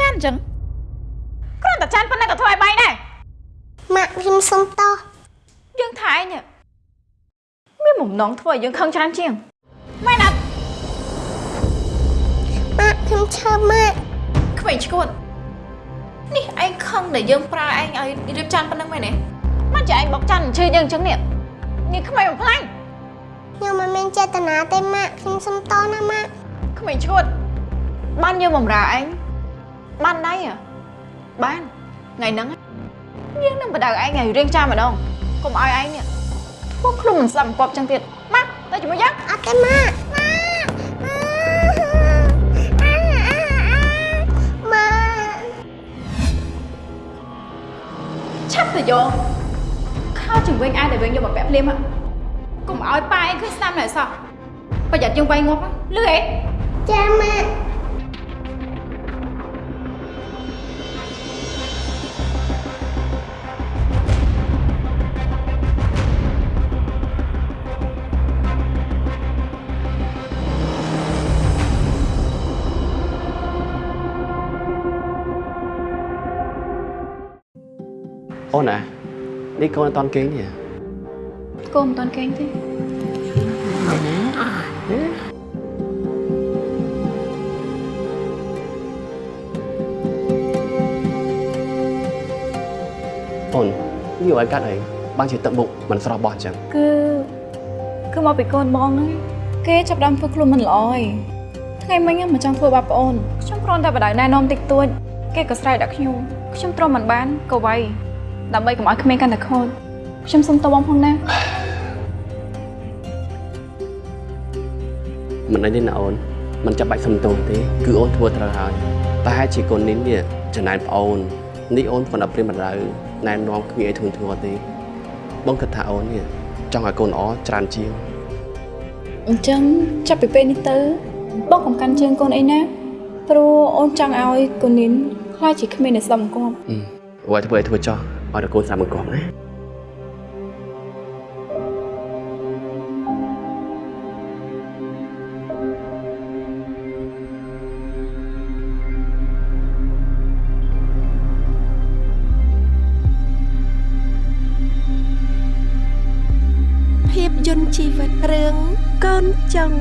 ចានអញ្ចឹងគ្រាន់តែចានប៉ុណ្ណឹងក៏ធ្វើឲ្យបាយដែរម៉ាក់ខ្ញុំសុំតោះយើងថាឯងនេះមានបំណងធ្វើឲ្យយើងខឹងច្រើនជាងមែនអត់ម៉ាក់ខ្ញុំឈើម៉ាក់ក្មេងឈួតនេះឯងខឹងដែលយើងប្រើឯងឲ្យរៀបចានប៉ុណ្ណឹងមែនទេមកចាឯងបុកចានអញ្ជើញយើងអញ្ចឹងនេះនេះក្មេងបំផ្លាញខ្ញុំមិនមានចេតនាទេម៉ាក់ខ្ញុំសុំតោះណាម៉ាក់ក្មេងឈួតបានយើងបំរើឯង បានដៃហ៎បានថ្ងៃហ្នឹងយើងនឹងបដៅឯងឲ្យរៀងចាម្ដងកុំឲ្យឯងនេះធ្វើខ្លួនមិនស្ដាប់មិនគប់អញ្ចឹងទៀតមកទៅជាមួយយើងអត់ទេម៉ាក់ម៉ាក់ម៉ាក់ឆាប់ទៅយកខោជើងវិញអាចតែវិញយកមកពាក់ភ្លាមហ៎កុំឲ្យប៉ាឯងឃើញស្ដាំណែសោះប្រយ័ត្នយើងវាយងាប់ហ៎លឺអេចាម៉ាក់ អូនណានេះកូនអត់តន់គេងនេះកុំមិនតាន់គេងទេអូននេះឲ្យកាត់អីបានជាទឹកមុខមិនស្រស់បោះអញ្ចឹងគឺគឺមកពីកូនបងហ្នឹងគេចាប់ផ្ដើមធ្វើខ្លួនមិនល្អឯងថ្ងៃមិញហ្នឹងមិនចង់ធ្វើបាបប្អូនខ្ញុំគ្រាន់តែបដៅណែនាំតិចតួចគេក៏ស្រែកដាក់ខ្ញុំខ្ញុំទ្រាំមិនបានក៏វាយ ដើម្បីកុំឲ្យក្មេងកាន់តែខូចខ្ញុំសុំតបងផងណាមិនអីទេណាអូនមិនចាំបាច់សុំទោសទេគឺអូនធ្វើត្រូវហើយតែហេតុជាកូននេះនេះចំណែនប្អូននេះអូនគាត់ដល់ព្រាមបដៅណែនាំគ្មានអីធុញធ្ងរទេបងគិតថាអូននេះចង់ឲ្យកូនល្អច្រើនជាងអញ្ចឹងចាប់ពីពេលនេះទៅបងកំកាន់ជើងកូនអីណាព្រោះអូនចង់ឲ្យកូននីនខ្លាចជាគ្មានអ្នកស្ដាប់បង្គាប់អឺអ្វីធ្វើឲ្យធ្វើចោះ ឲ្យតែកូនស្ដាប់មិនគាត់ណាភាពយន្តជីវិតរឿងកូនចុង